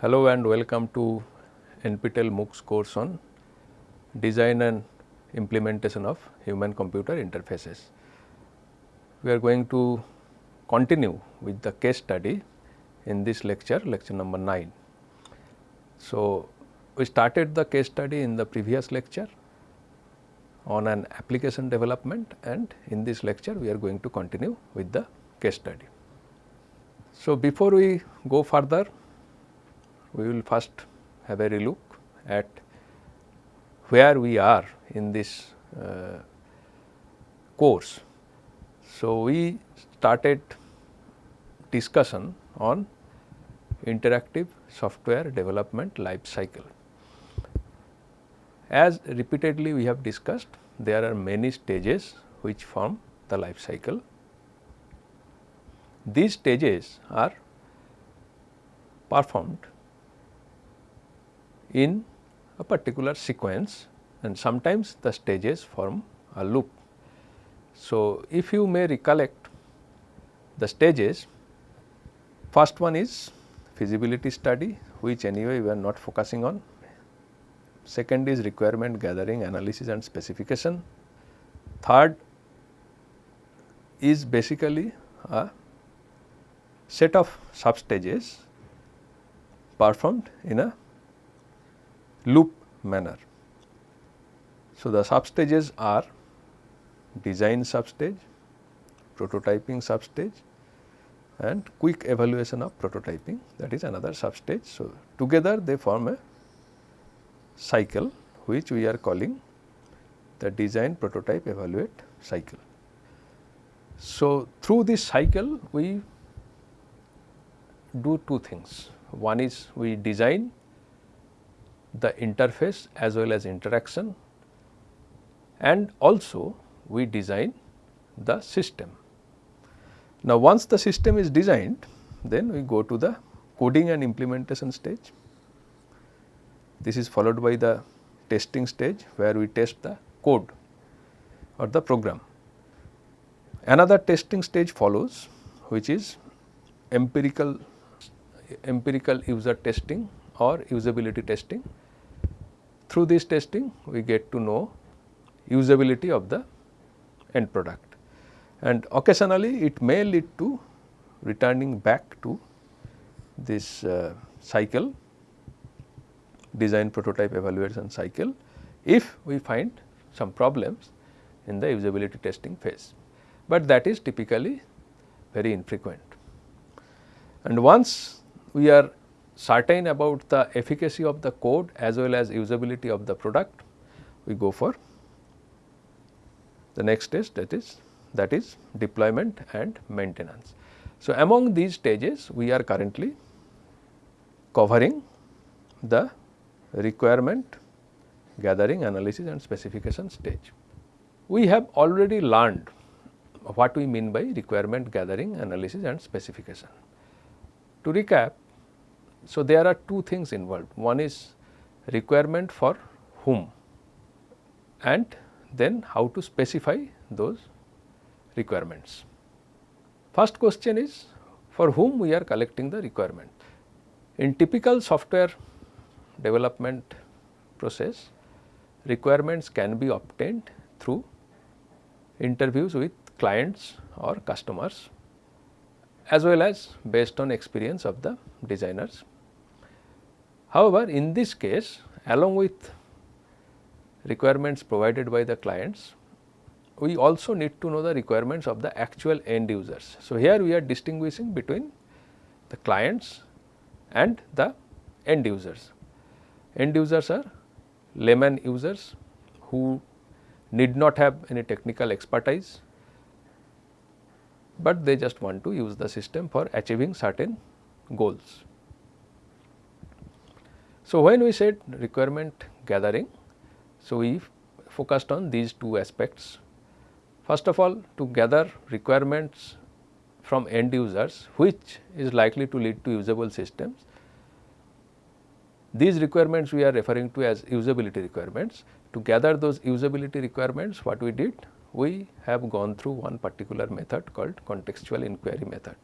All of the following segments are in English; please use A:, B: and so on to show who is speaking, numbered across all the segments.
A: Hello and welcome to NPTEL MOOCs course on design and implementation of human computer interfaces. We are going to continue with the case study in this lecture, lecture number 9. So, we started the case study in the previous lecture on an application development and in this lecture we are going to continue with the case study. So, before we go further we will first have a relook at where we are in this uh, course. So, we started discussion on interactive software development life cycle. As repeatedly we have discussed, there are many stages which form the life cycle. These stages are performed in a particular sequence and sometimes the stages form a loop. So, if you may recollect the stages, first one is feasibility study which anyway we are not focusing on. Second is requirement gathering analysis and specification. Third is basically a set of sub stages performed in a loop manner. So, the substages are design substage, prototyping substage and quick evaluation of prototyping that is another substage. So, together they form a cycle which we are calling the design prototype evaluate cycle. So, through this cycle we do two things. One is we design the interface as well as interaction and also we design the system. Now, once the system is designed then we go to the coding and implementation stage. This is followed by the testing stage where we test the code or the program. Another testing stage follows which is empirical empirical user testing or usability testing through this testing we get to know usability of the end product and occasionally it may lead to returning back to this uh, cycle design prototype evaluation cycle if we find some problems in the usability testing phase, but that is typically very infrequent. And once we are certain about the efficacy of the code as well as usability of the product, we go for the next stage that is that is deployment and maintenance. So, among these stages we are currently covering the requirement gathering analysis and specification stage. We have already learned what we mean by requirement gathering analysis and specification. To recap so, there are two things involved one is requirement for whom and then how to specify those requirements. First question is for whom we are collecting the requirement. In typical software development process requirements can be obtained through interviews with clients or customers as well as based on experience of the designers. However, in this case along with requirements provided by the clients, we also need to know the requirements of the actual end users. So, here we are distinguishing between the clients and the end users. End users are layman users who need not have any technical expertise, but they just want to use the system for achieving certain goals. So, when we said requirement gathering, so we focused on these two aspects. First of all to gather requirements from end users which is likely to lead to usable systems. These requirements we are referring to as usability requirements. To gather those usability requirements what we did? We have gone through one particular method called contextual inquiry method.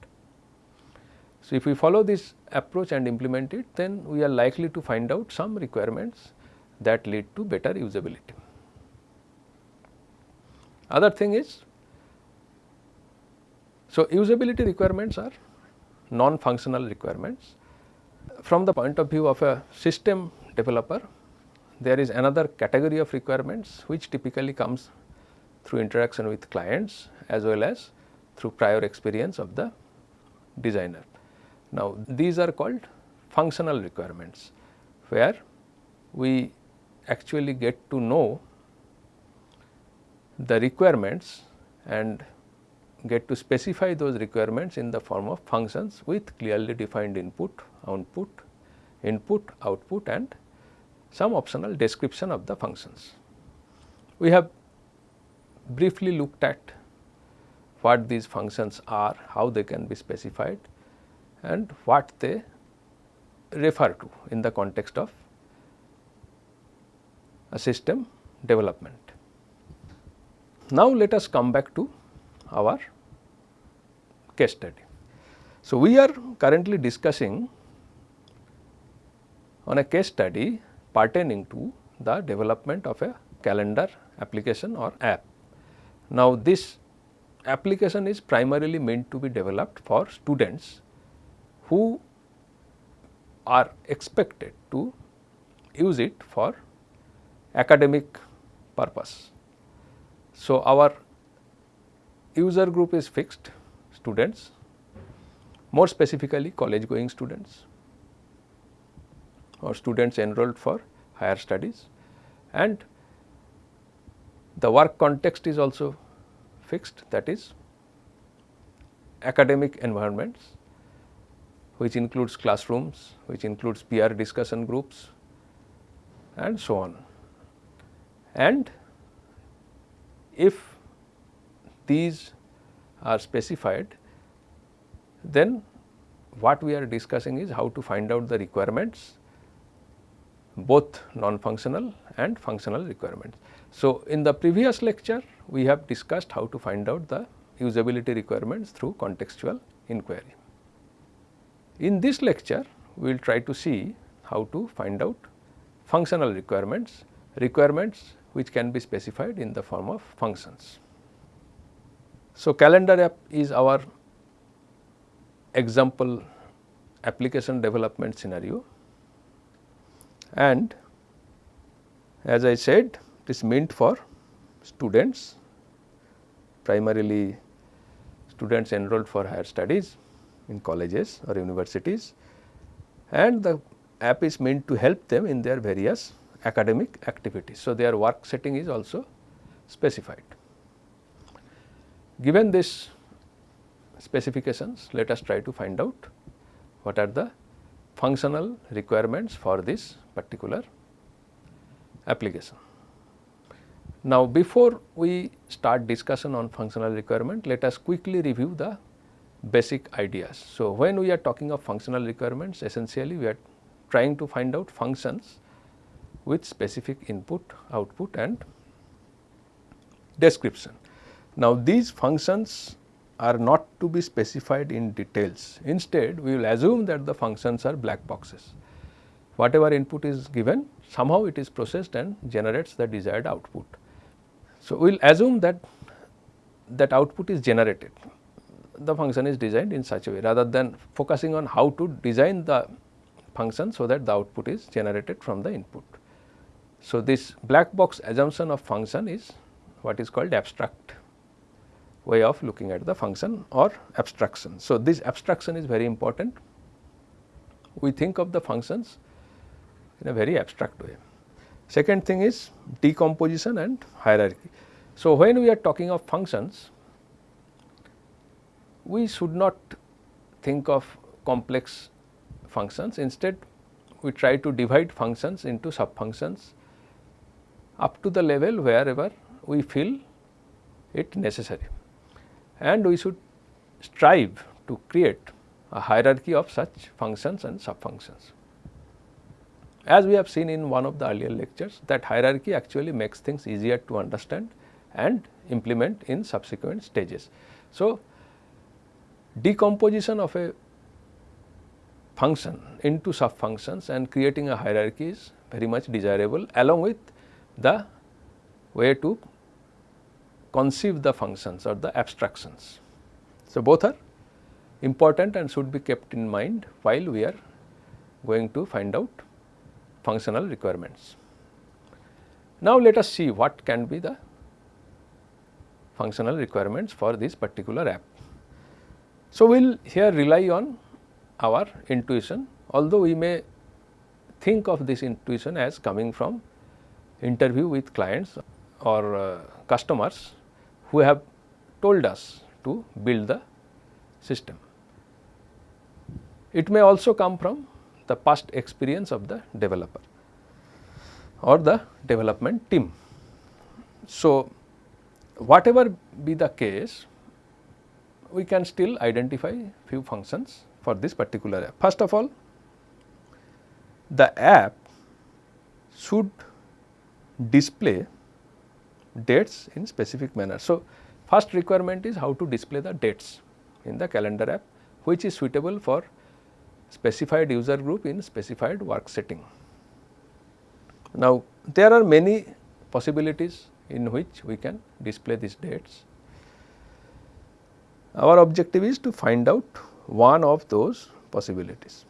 A: So, if we follow this approach and implement it then we are likely to find out some requirements that lead to better usability. Other thing is, so usability requirements are non-functional requirements. From the point of view of a system developer, there is another category of requirements which typically comes through interaction with clients as well as through prior experience of the designer. Now, these are called functional requirements, where we actually get to know the requirements and get to specify those requirements in the form of functions with clearly defined input, output, input, output and some optional description of the functions. We have briefly looked at what these functions are, how they can be specified and what they refer to in the context of a system development. Now, let us come back to our case study. So, we are currently discussing on a case study pertaining to the development of a calendar application or app. Now, this application is primarily meant to be developed for students who are expected to use it for academic purpose. So, our user group is fixed students more specifically college going students or students enrolled for higher studies and the work context is also fixed that is academic environments which includes classrooms, which includes peer discussion groups and so on. And if these are specified, then what we are discussing is how to find out the requirements both non-functional and functional requirements. So, in the previous lecture we have discussed how to find out the usability requirements through contextual inquiry. In this lecture we will try to see how to find out functional requirements, requirements which can be specified in the form of functions. So, calendar app is our example application development scenario and as I said it is meant for students primarily students enrolled for higher studies in colleges or universities and the app is meant to help them in their various academic activities. So, their work setting is also specified. Given this specifications, let us try to find out what are the functional requirements for this particular application. Now, before we start discussion on functional requirement, let us quickly review the basic ideas. So, when we are talking of functional requirements, essentially we are trying to find out functions with specific input, output and description. Now, these functions are not to be specified in details. Instead, we will assume that the functions are black boxes. Whatever input is given, somehow it is processed and generates the desired output. So, we will assume that that output is generated. The function is designed in such a way rather than focusing on how to design the function so that the output is generated from the input. So, this black box assumption of function is what is called abstract way of looking at the function or abstraction. So, this abstraction is very important. We think of the functions in a very abstract way. Second thing is decomposition and hierarchy. So, when we are talking of functions, we should not think of complex functions. Instead, we try to divide functions into sub functions up to the level wherever we feel it necessary and we should strive to create a hierarchy of such functions and sub functions. As we have seen in one of the earlier lectures that hierarchy actually makes things easier to understand and implement in subsequent stages. So, decomposition of a function into sub functions and creating a hierarchy is very much desirable along with the way to conceive the functions or the abstractions. So, both are important and should be kept in mind while we are going to find out functional requirements. Now, let us see what can be the functional requirements for this particular app. So, we will here rely on our intuition although we may think of this intuition as coming from interview with clients or uh, customers who have told us to build the system. It may also come from the past experience of the developer or the development team. So, whatever be the case, we can still identify few functions for this particular app. First of all, the app should display dates in specific manner. So, first requirement is how to display the dates in the calendar app which is suitable for specified user group in specified work setting. Now, there are many possibilities in which we can display these dates. Our objective is to find out one of those possibilities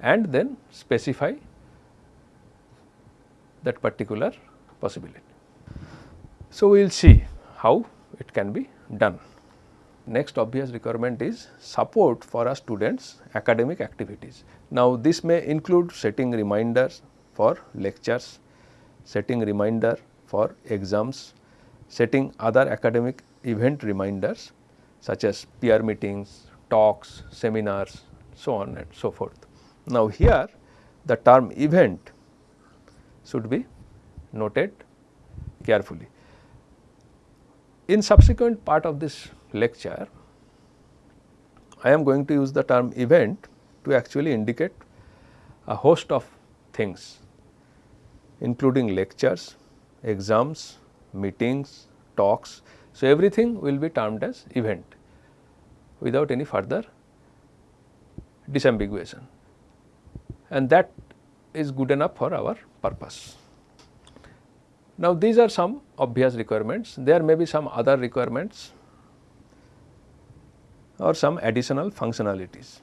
A: and then specify that particular possibility. So, we will see how it can be done. Next obvious requirement is support for our students academic activities. Now, this may include setting reminders for lectures, setting reminder for exams, setting other academic event reminders such as peer meetings, talks, seminars, so on and so forth. Now, here the term event should be noted carefully. In subsequent part of this lecture, I am going to use the term event to actually indicate a host of things including lectures, exams, meetings, talks. So, everything will be termed as event without any further disambiguation and that is good enough for our purpose. Now, these are some obvious requirements, there may be some other requirements or some additional functionalities.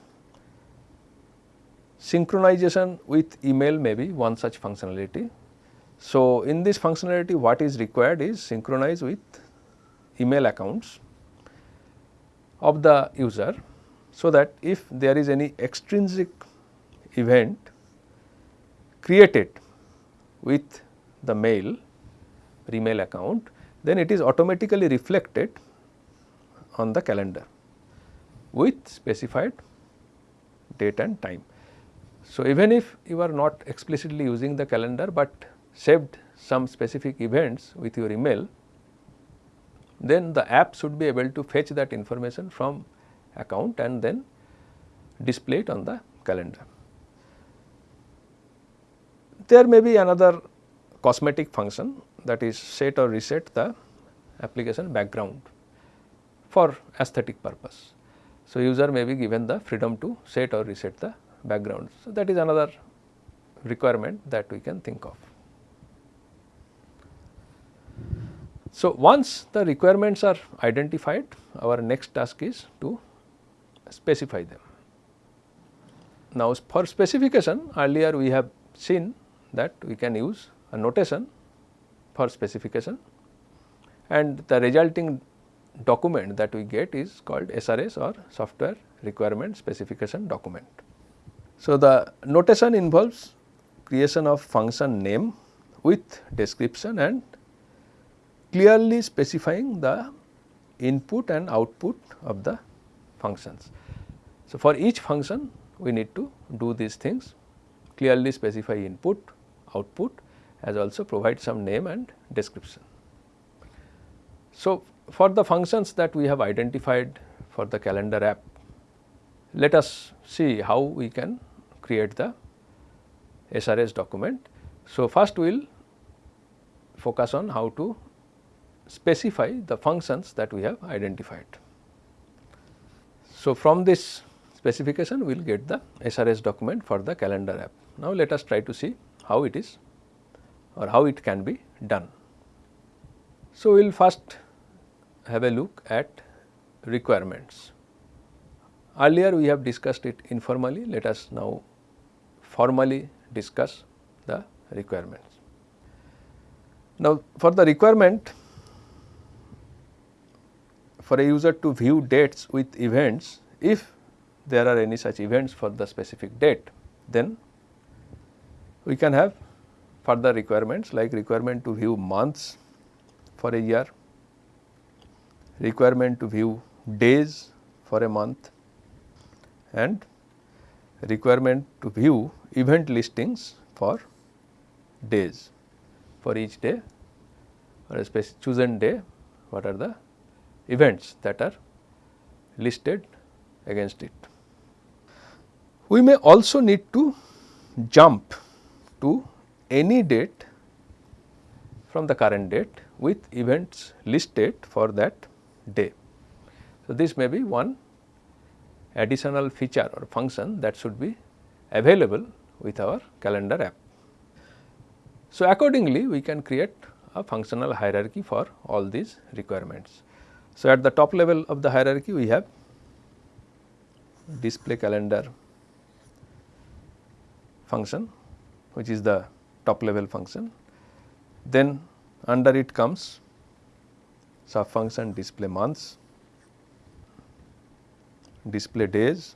A: Synchronization with email may be one such functionality. So, in this functionality what is required is synchronize with email accounts of the user so that if there is any extrinsic event created with the mail email account then it is automatically reflected on the calendar with specified date and time. So, even if you are not explicitly using the calendar, but saved some specific events with your email, then the app should be able to fetch that information from account and then display it on the calendar. There may be another cosmetic function that is set or reset the application background for aesthetic purpose. So, user may be given the freedom to set or reset the background. So, that is another requirement that we can think of. So, once the requirements are identified, our next task is to specify them. Now, for specification earlier we have seen that we can use a notation for specification and the resulting document that we get is called SRS or software requirement specification document. So, the notation involves creation of function name with description and clearly specifying the input and output of the functions. So, for each function we need to do these things clearly specify input, output as also provide some name and description. So, for the functions that we have identified for the calendar app, let us see how we can create the SRS document. So, first we will focus on how to specify the functions that we have identified. So, from this specification we will get the SRS document for the calendar app. Now, let us try to see how it is or how it can be done. So, we will first have a look at requirements. Earlier we have discussed it informally, let us now formally discuss the requirements. Now, for the requirement for a user to view dates with events, if there are any such events for the specific date, then we can have further requirements like requirement to view months for a year, requirement to view days for a month and requirement to view event listings for days. For each day or a chosen day what are the events that are listed against it. We may also need to jump to any date from the current date with events listed for that day. So, this may be one additional feature or function that should be available with our calendar app. So, accordingly we can create a functional hierarchy for all these requirements. So, at the top level of the hierarchy we have display calendar function which is the top level function. Then under it comes sub function display months, display days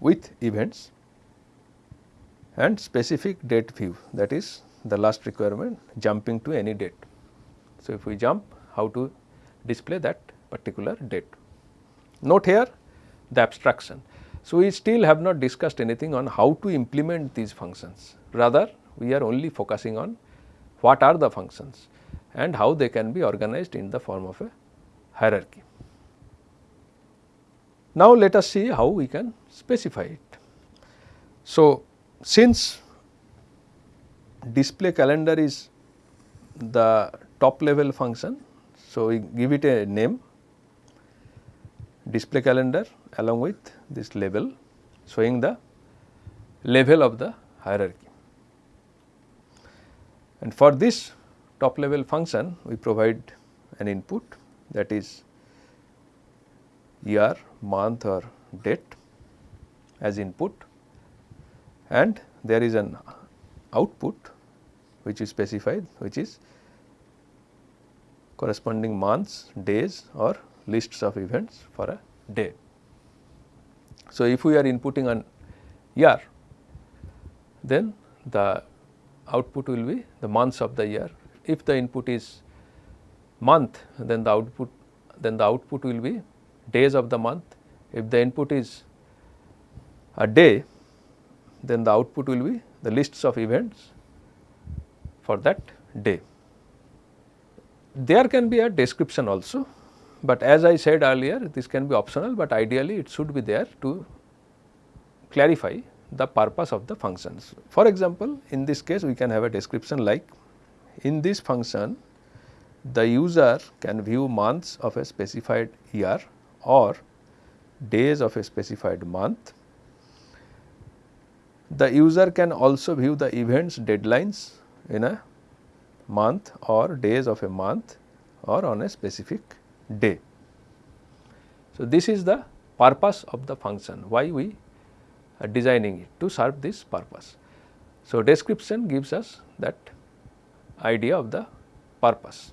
A: with events and specific date view that is the last requirement jumping to any date. So, if we jump how to display that particular date. Note here the abstraction. So, we still have not discussed anything on how to implement these functions rather we are only focusing on what are the functions and how they can be organized in the form of a hierarchy. Now, let us see how we can specify it. So, since display calendar is the top level function, so we give it a name display calendar along with this label showing the level of the hierarchy. And for this top level function we provide an input that is year, month or date as input and there is an output which is specified which is corresponding months, days or lists of events for a day. So, if we are inputting an year then the output will be the months of the year. If the input is month then the output then the output will be days of the month. If the input is a day then the output will be the lists of events for that day. There can be a description also, but as I said earlier this can be optional, but ideally it should be there to clarify the purpose of the functions. For example, in this case we can have a description like in this function the user can view months of a specified year or days of a specified month. The user can also view the events deadlines in a month or days of a month or on a specific day. So, this is the purpose of the function why we are designing it to serve this purpose. So, description gives us that idea of the purpose.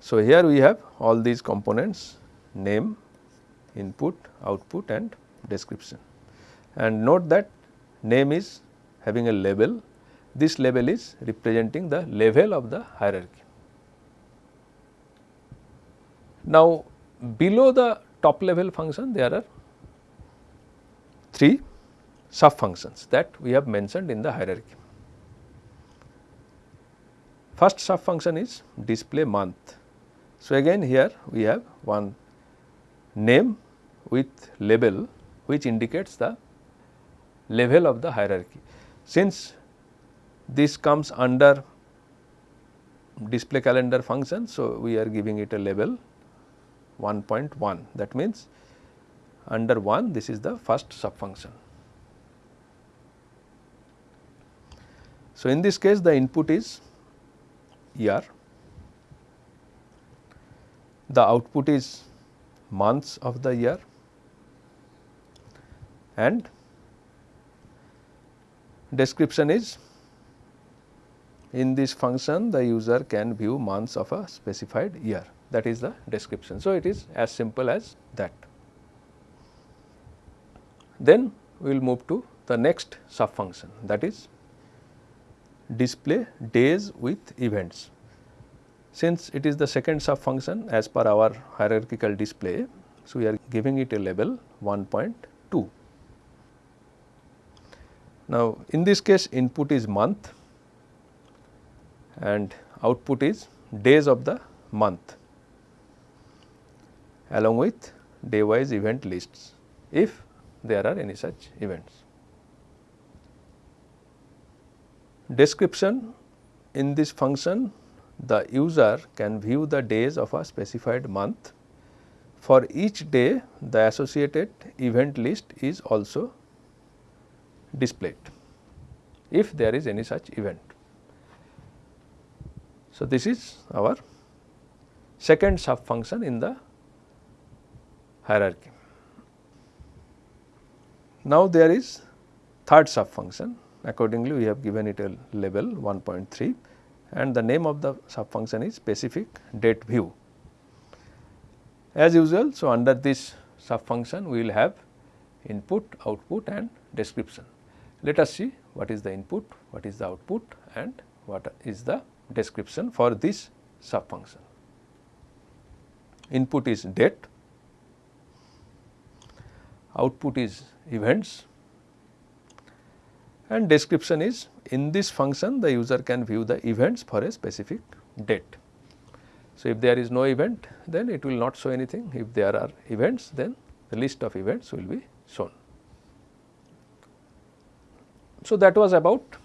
A: So, here we have all these components name, input, output and description. And note that name is having a label, this label is representing the level of the hierarchy. Now, below the top level function there are three sub functions that we have mentioned in the hierarchy. First sub function is display month. So, again here we have one name with label which indicates the level of the hierarchy. Since this comes under display calendar function, so we are giving it a label 1.1 that means under 1 this is the first sub function. So, in this case the input is year, the output is months of the year. And description is in this function the user can view months of a specified year that is the description. So, it is as simple as that. Then we will move to the next sub function that is display days with events. Since it is the second sub function as per our hierarchical display, so we are giving it a label 1.2. Now, in this case input is month and output is days of the month along with day wise event lists if there are any such events. Description in this function the user can view the days of a specified month. For each day the associated event list is also displayed if there is any such event. So, this is our second sub function in the hierarchy. Now, there is third sub function accordingly we have given it a label 1.3 and the name of the sub function is specific date view. As usual, so under this sub function we will have input, output and description. Let us see what is the input, what is the output and what is the description for this sub function. Input is date, output is events and description is in this function the user can view the events for a specific date. So, if there is no event then it will not show anything if there are events then the list of events will be shown. So, that was about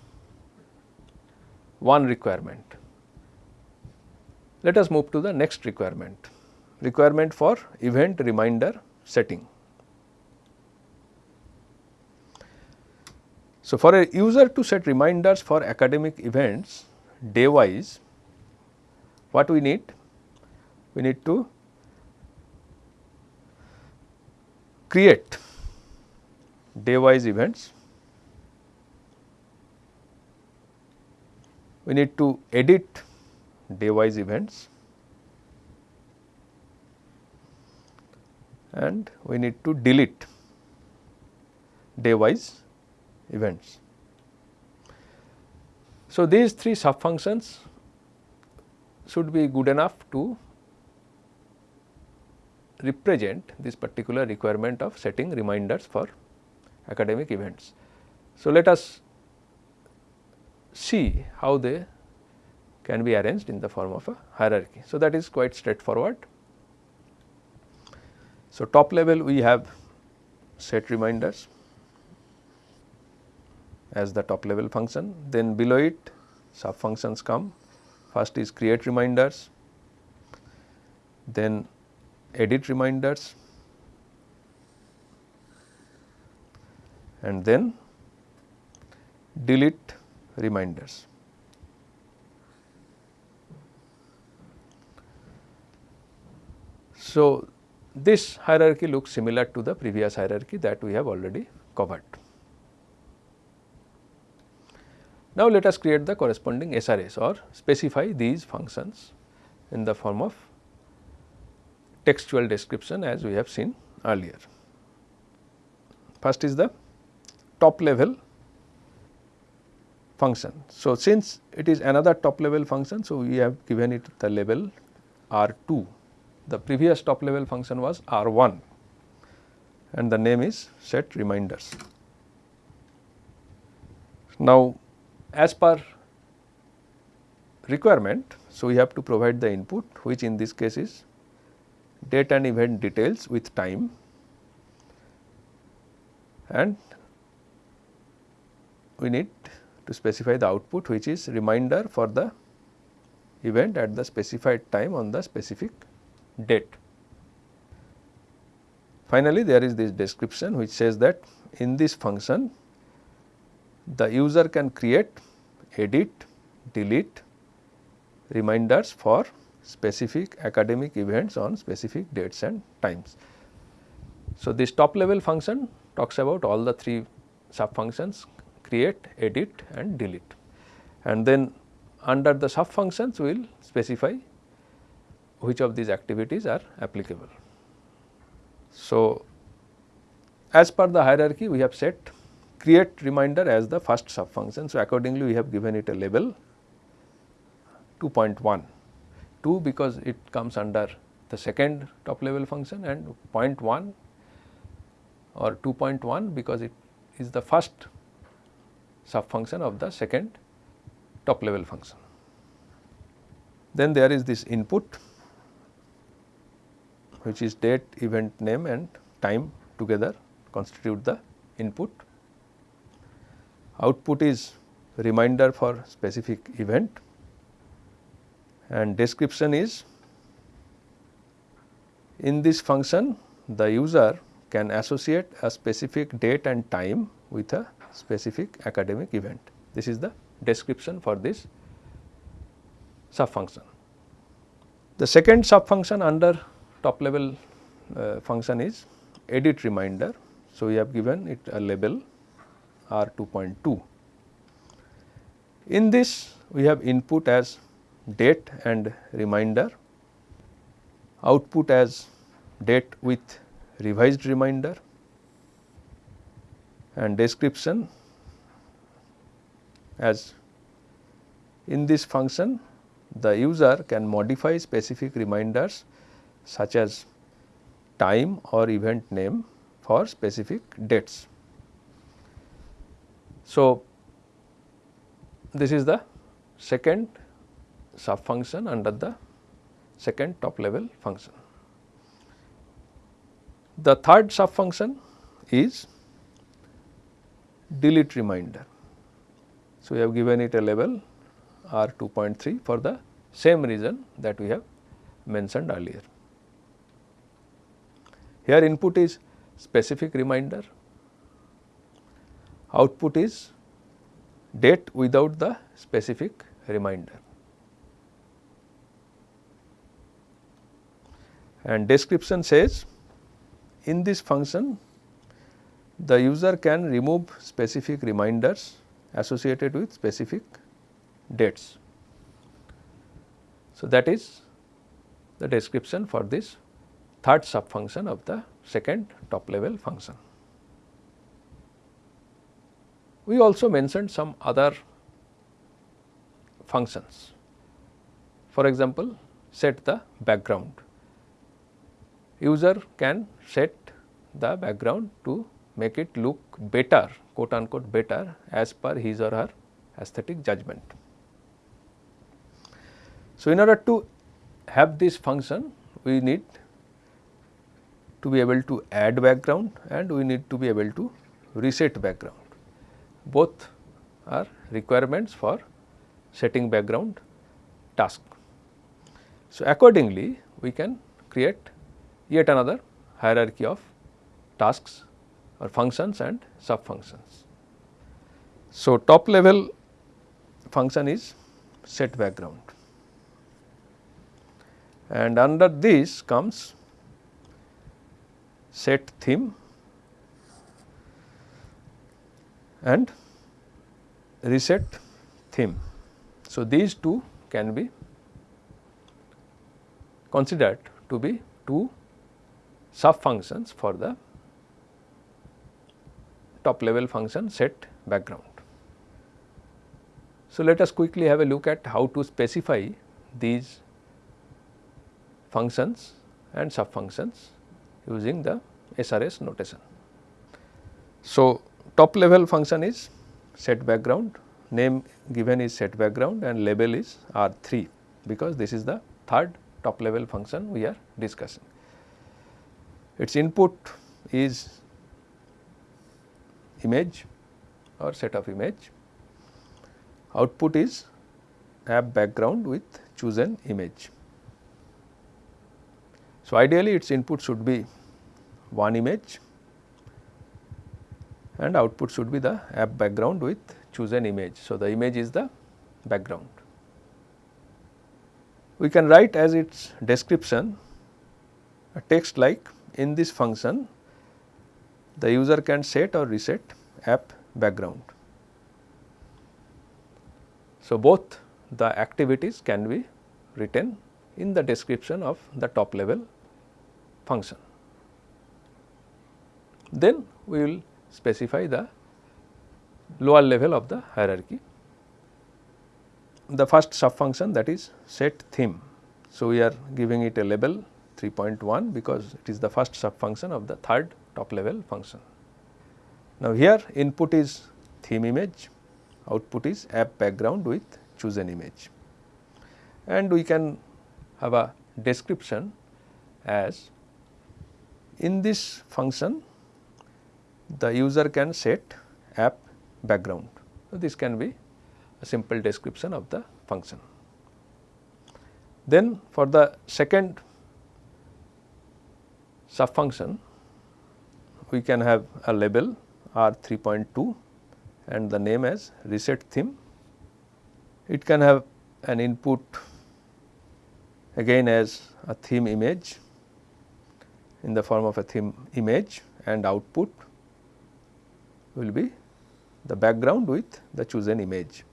A: one requirement. Let us move to the next requirement, requirement for event reminder setting. So, for a user to set reminders for academic events day wise, what we need? We need to create day wise events, we need to edit day wise events and we need to delete day wise events. So, these three sub functions should be good enough to represent this particular requirement of setting reminders for academic events. So, let us see how they can be arranged in the form of a hierarchy. So, that is quite straightforward. So, top level we have set reminders as the top level function. Then below it sub functions come. First is create reminders, then edit reminders and then delete reminders. So, this hierarchy looks similar to the previous hierarchy that we have already covered. Now, let us create the corresponding SRS or specify these functions in the form of textual description as we have seen earlier. First is the top level function. So, since it is another top level function, so we have given it the label R 2. The previous top level function was R 1 and the name is set reminders. Now, as per requirement, so we have to provide the input which in this case is date and event details with time and we need to specify the output which is reminder for the event at the specified time on the specific date. finally, there is this description which says that in this function the user can create, edit, delete reminders for specific academic events on specific dates and times. So, this top level function talks about all the three sub functions create, edit and delete and then under the sub functions we will specify which of these activities are applicable. So, as per the hierarchy we have set create reminder as the first sub function. So, accordingly we have given it a label 2.1, 2 because it comes under the second top level function and 0.1 or 2.1 because it is the first sub function of the second top level function. Then there is this input which is date, event name and time together constitute the input. Output is reminder for specific event and description is in this function the user can associate a specific date and time with a specific academic event. This is the description for this sub function. The second sub function under top level uh, function is edit reminder. So, we have given it a label R 2.2. In this we have input as date and reminder, output as date with revised reminder and description as in this function the user can modify specific reminders such as time or event name for specific dates. So, this is the second sub function under the second top level function. The third sub function is delete reminder. So, we have given it a label R 2.3 for the same reason that we have mentioned earlier. Here input is specific reminder, output is date without the specific reminder. And description says in this function the user can remove specific reminders associated with specific dates. So, that is the description for this third sub function of the second top level function. We also mentioned some other functions. For example, set the background. User can set the background to make it look better quote unquote better as per his or her aesthetic judgment. So, in order to have this function we need to be able to add background and we need to be able to reset background. Both are requirements for setting background task. So, accordingly we can create yet another hierarchy of tasks or functions and sub functions. So, top level function is set background and under this comes set theme and reset theme. So, these two can be considered to be two sub functions for the top level function set background. So, let us quickly have a look at how to specify these functions and sub functions using the SRS notation. So, top level function is set background, name given is set background and label is R 3 because this is the third top level function we are discussing. Its input is image or set of image, output is app background with chosen image. So, ideally its input should be one image and output should be the app background with chosen image. So, the image is the background. We can write as its description a text like in this function the user can set or reset app background. So, both the activities can be written in the description of the top level function. Then we will specify the lower level of the hierarchy. The first sub function that is set theme. So, we are giving it a label 3.1 because it is the first sub function of the third top level function. Now, here input is theme image, output is app background with chosen image and we can have a description as in this function the user can set app background. So, this can be a simple description of the function. Then for the second sub function we can have a label R 3.2 and the name as reset theme. It can have an input again as a theme image in the form of a theme image and output will be the background with the chosen image.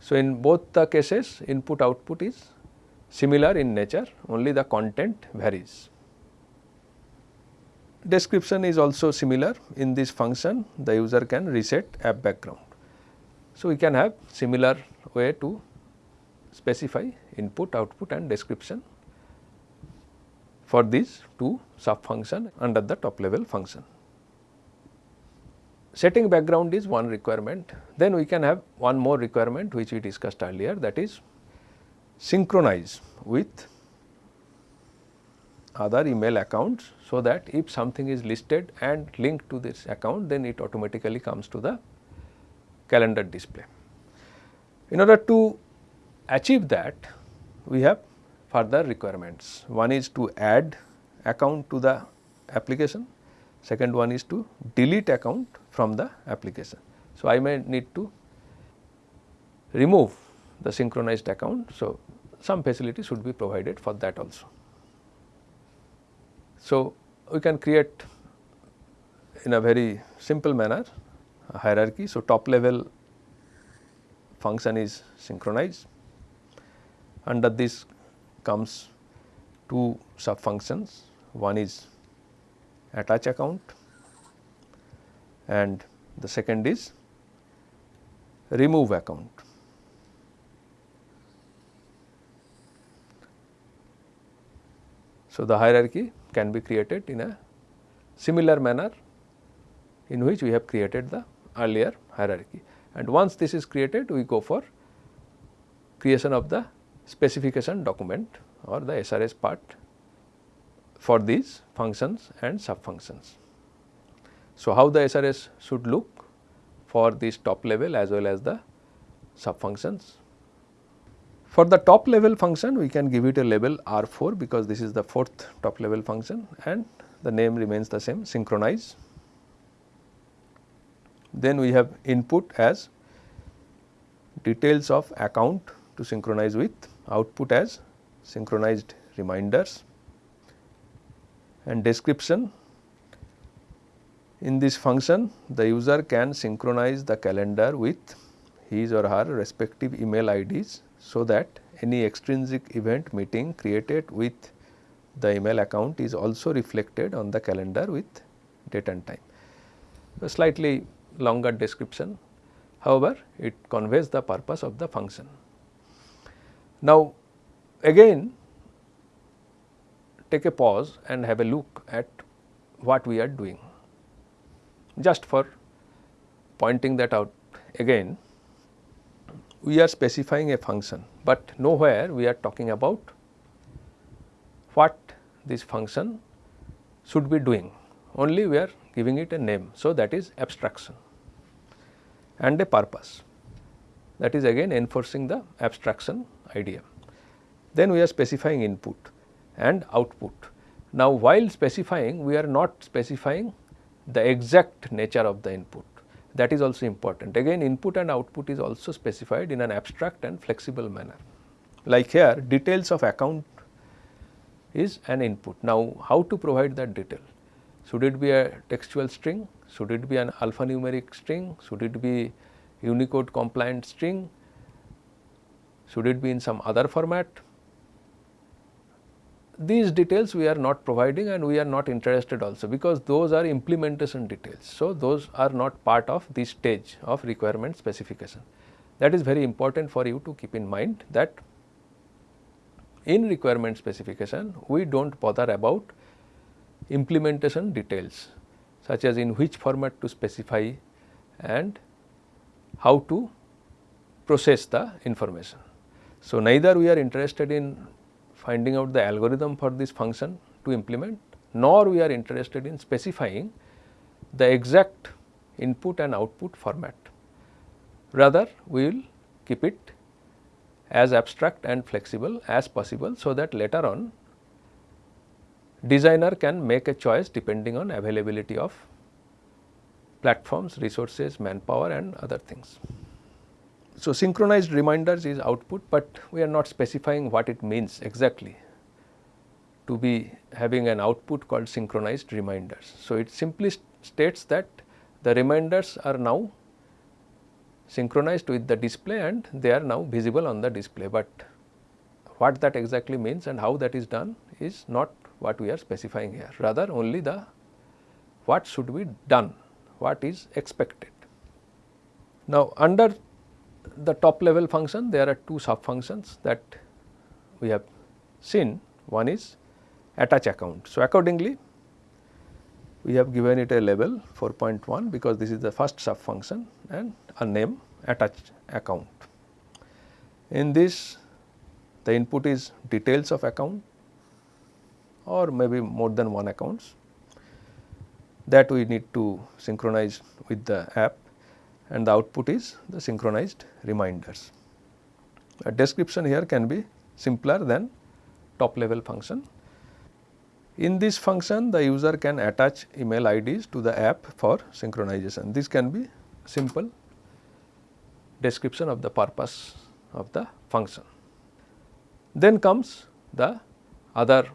A: So, in both the cases input output is similar in nature only the content varies. Description is also similar in this function the user can reset app background. So, we can have similar way to specify input, output and description for these two sub function under the top level function. Setting background is one requirement, then we can have one more requirement which we discussed earlier that is synchronize with other email accounts. So, that if something is listed and linked to this account then it automatically comes to the calendar display. In order to achieve that we have further requirements. One is to add account to the application, second one is to delete account from the application. So, I may need to remove the synchronized account. So, some facility should be provided for that also. So, we can create in a very simple manner a hierarchy. So, top level function is synchronized. under this comes two sub functions one is attach account and the second is remove account. So, the hierarchy can be created in a similar manner in which we have created the earlier hierarchy and once this is created we go for creation of the specification document or the SRS part for these functions and sub functions. So, how the SRS should look for this top level as well as the sub functions. For the top level function we can give it a label R 4 because this is the fourth top level function and the name remains the same synchronize. Then we have input as details of account to synchronize with output as synchronized reminders and description. In this function the user can synchronize the calendar with his or her respective email IDs so that any extrinsic event meeting created with the email account is also reflected on the calendar with date and time. A slightly longer description however, it conveys the purpose of the function. Now, again take a pause and have a look at what we are doing. Just for pointing that out again, we are specifying a function, but nowhere we are talking about what this function should be doing, only we are giving it a name. So, that is abstraction and a purpose that is again enforcing the abstraction idea. Then we are specifying input and output. Now, while specifying we are not specifying the exact nature of the input that is also important. Again input and output is also specified in an abstract and flexible manner. Like here details of account is an input. Now, how to provide that detail? Should it be a textual string? Should it be an alphanumeric string? Should it be Unicode compliant string? Should it be in some other format? These details we are not providing and we are not interested also because those are implementation details. So, those are not part of this stage of requirement specification. That is very important for you to keep in mind that in requirement specification we do not bother about implementation details such as in which format to specify and how to process the information. So, neither we are interested in finding out the algorithm for this function to implement nor we are interested in specifying the exact input and output format. Rather we will keep it as abstract and flexible as possible so that later on designer can make a choice depending on availability of platforms, resources, manpower and other things. So, synchronized reminders is output, but we are not specifying what it means exactly to be having an output called synchronized reminders. So, it simply states that the reminders are now synchronized with the display and they are now visible on the display, but what that exactly means and how that is done is not what we are specifying here rather only the what should be done, what is expected. Now, under the top level function there are two sub functions that we have seen one is attach account. So, accordingly we have given it a label 4.1 because this is the first sub function and a name attach account. In this the input is details of account or maybe more than one accounts that we need to synchronize with the app and the output is the synchronized reminders. A description here can be simpler than top level function. In this function the user can attach email IDs to the app for synchronization. This can be simple description of the purpose of the function. Then comes the other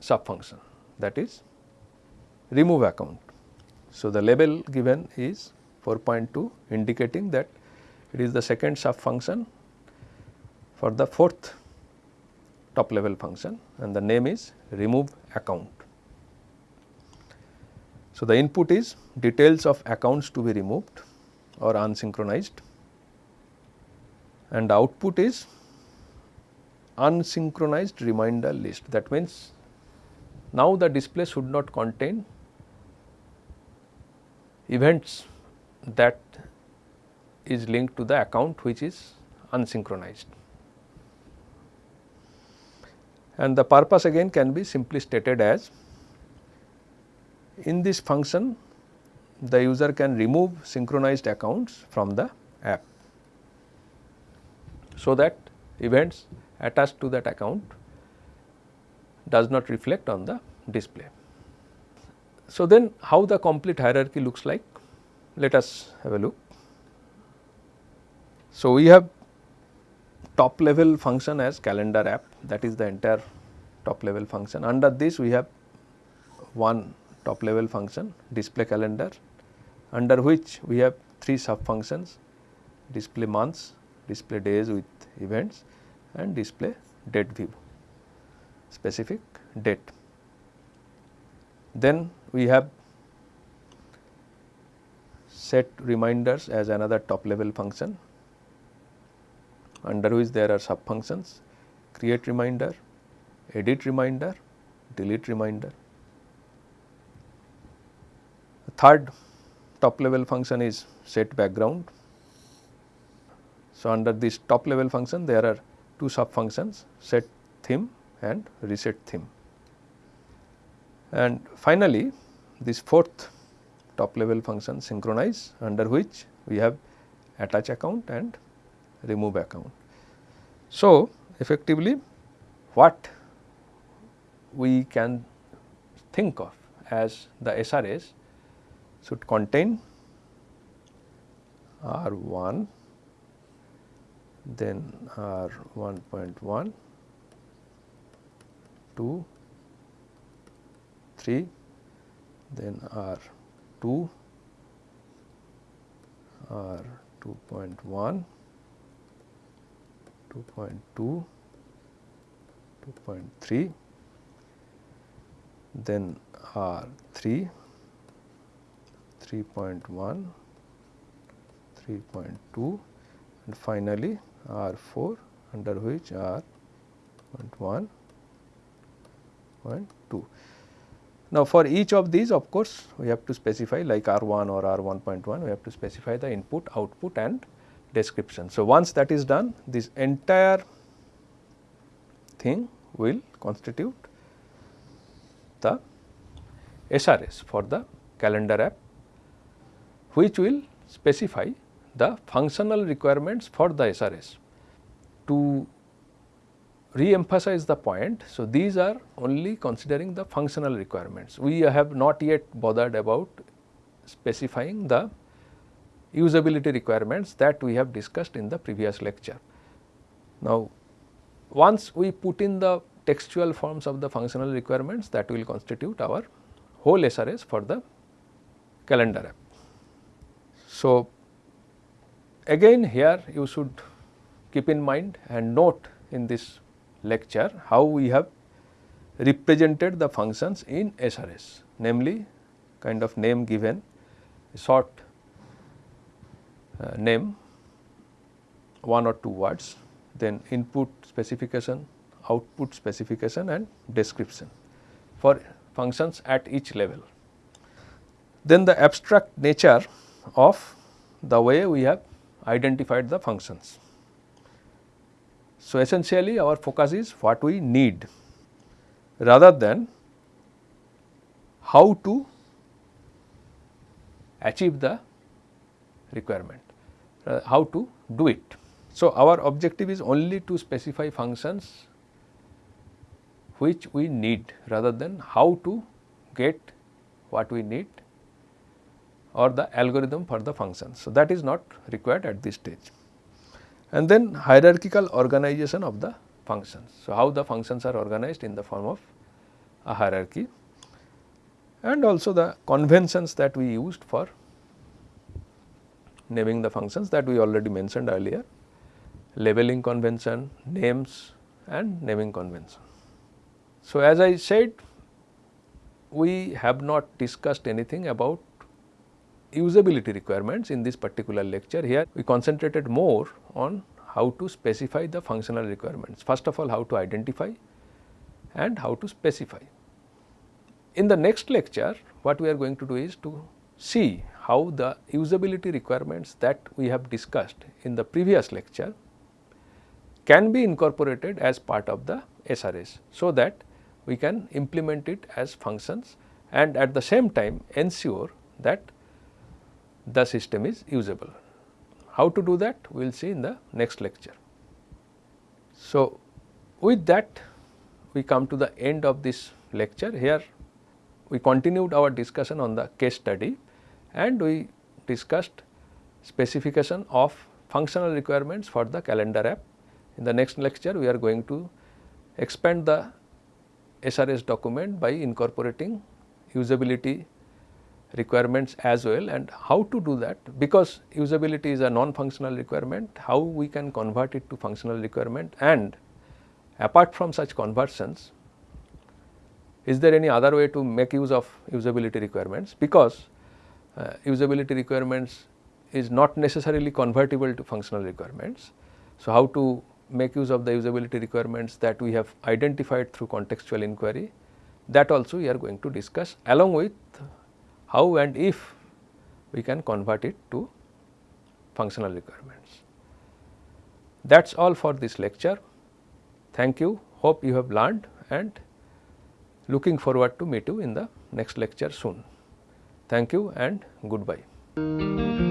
A: sub function that is remove account. So, the label given is 4.2 indicating that it is the second sub function for the fourth top level function and the name is remove account. So, the input is details of accounts to be removed or unsynchronized and output is unsynchronized reminder list. That means, now the display should not contain events that is linked to the account which is unsynchronized. And the purpose again can be simply stated as in this function the user can remove synchronized accounts from the app. So, that events attached to that account does not reflect on the display. So, then how the complete hierarchy looks like? Let us have a look. So, we have top level function as calendar app that is the entire top level function. Under this we have one top level function display calendar under which we have three sub functions display months, display days with events and display date view specific date. Then we have set reminders as another top level function under which there are sub functions create reminder, edit reminder, delete reminder. The third top level function is set background. So, under this top level function there are two sub functions set theme and reset theme. And finally, this fourth top level function synchronize under which we have attach account and remove account. So, effectively what we can think of as the SRS should contain R 1 then R 1.1 2 3 then R 2 R 2.1 2.2 2.3 then R 3 3.1 3.2 and finally R 4 under which R 0.1 0.2. Now, for each of these of course, we have to specify like R 1 or R 1.1 we have to specify the input, output and description. So, once that is done this entire thing will constitute the SRS for the calendar app which will specify the functional requirements for the SRS. To re-emphasize the point, so these are only considering the functional requirements. We have not yet bothered about specifying the usability requirements that we have discussed in the previous lecture. Now, once we put in the textual forms of the functional requirements that will constitute our whole SRS for the calendar app. So, again here you should keep in mind and note in this lecture how we have represented the functions in SRS namely kind of name given short uh, name one or two words then input specification output specification and description for functions at each level. Then the abstract nature of the way we have identified the functions. So, essentially our focus is what we need rather than how to achieve the requirement, uh, how to do it. So, our objective is only to specify functions which we need rather than how to get what we need or the algorithm for the function. So, that is not required at this stage. And then hierarchical organization of the functions. So, how the functions are organized in the form of a hierarchy and also the conventions that we used for naming the functions that we already mentioned earlier, labeling convention, names and naming convention. So, as I said we have not discussed anything about usability requirements in this particular lecture. Here we concentrated more on how to specify the functional requirements. First of all how to identify and how to specify. In the next lecture what we are going to do is to see how the usability requirements that we have discussed in the previous lecture can be incorporated as part of the SRS. So, that we can implement it as functions and at the same time ensure that the system is usable. How to do that we will see in the next lecture. So, with that we come to the end of this lecture here we continued our discussion on the case study and we discussed specification of functional requirements for the calendar app. In the next lecture we are going to expand the SRS document by incorporating usability requirements as well. And how to do that? Because usability is a non-functional requirement, how we can convert it to functional requirement? And apart from such conversions, is there any other way to make use of usability requirements? Because uh, usability requirements is not necessarily convertible to functional requirements. So, how to make use of the usability requirements that we have identified through contextual inquiry that also we are going to discuss along with how and if we can convert it to functional requirements. That is all for this lecture. Thank you. Hope you have learned and looking forward to meet you in the next lecture soon. Thank you and goodbye.